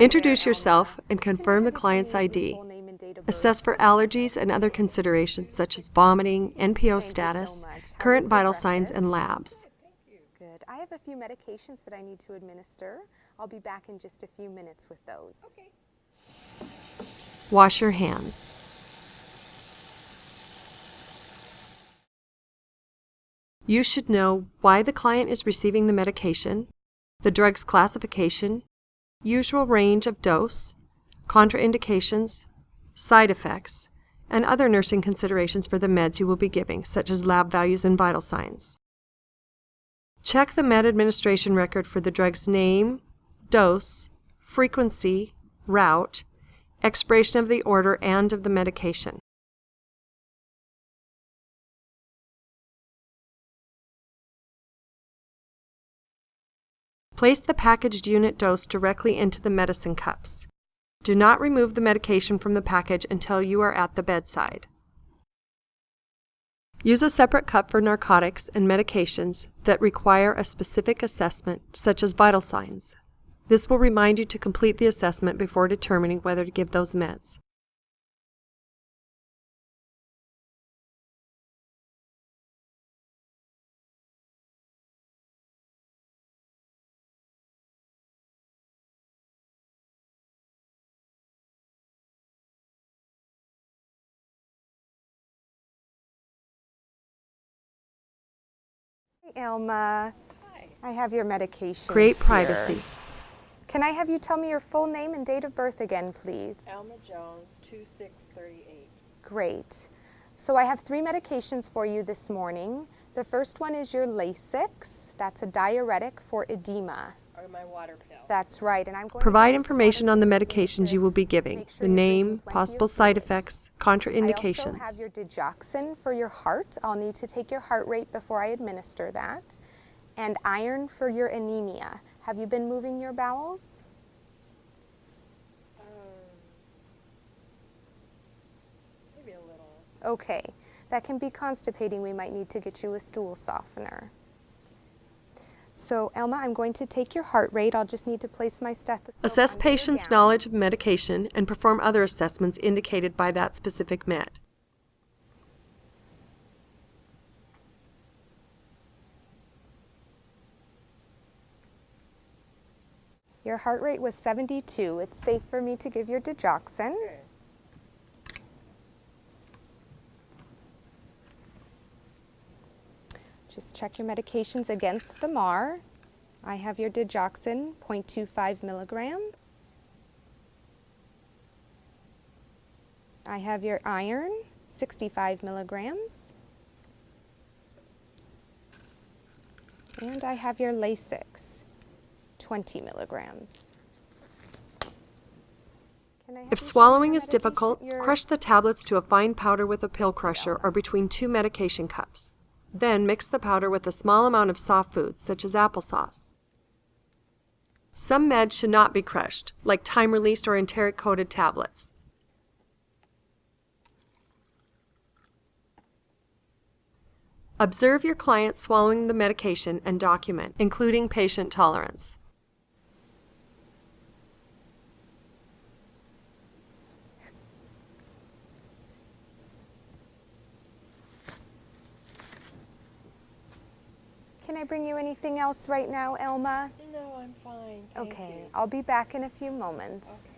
Introduce yourself and confirm the client's ID. Assess for allergies and other considerations such as vomiting, NPO status, current vital signs, and labs. Good. I have a few medications that I need to administer. I'll be back in just a few minutes with those. Okay. Wash your hands. You should know why the client is receiving the medication, the drug's classification, usual range of dose, contraindications, side effects, and other nursing considerations for the meds you will be giving, such as lab values and vital signs. Check the med administration record for the drug's name, dose, frequency, route, expiration of the order, and of the medication. Place the packaged unit dose directly into the medicine cups. Do not remove the medication from the package until you are at the bedside. Use a separate cup for narcotics and medications that require a specific assessment, such as vital signs. This will remind you to complete the assessment before determining whether to give those meds. Hey, Elma. Hi. I have your medication. Create privacy. Can I have you tell me your full name and date of birth again, please? Elma Jones, 2638. Great. So I have three medications for you this morning. The first one is your Lasix. That's a diuretic for edema. Or my water pill. That's right, and I'm going Provide to information on the medications you will be giving, sure the name, possible side fluids. effects, I also contraindications. have your digoxin for your heart. I'll need to take your heart rate before I administer that. And iron for your anemia. Have you been moving your bowels? Um, maybe a little. Okay, that can be constipating. We might need to get you a stool softener. So, Elma, I'm going to take your heart rate. I'll just need to place my stethoscope. Assess under patient's gown. knowledge of medication and perform other assessments indicated by that specific med. Your heart rate was 72. It's safe for me to give your digoxin. Just check your medications against the MAR. I have your digoxin, 0.25 milligrams. I have your iron, 65 milligrams. And I have your Lasix, 20 milligrams. Can I have If you show me swallowing is difficult, crush the tablets to a fine powder with a pill crusher or between two medication cups. Then mix the powder with a small amount of soft foods, such as applesauce. Some meds should not be crushed, like time-released or enteric-coated tablets. Observe your client swallowing the medication and document, including patient tolerance. Can I bring you anything else right now, Elma? No, I'm fine. Thank Okay, you. I'll be back in a few moments. Okay.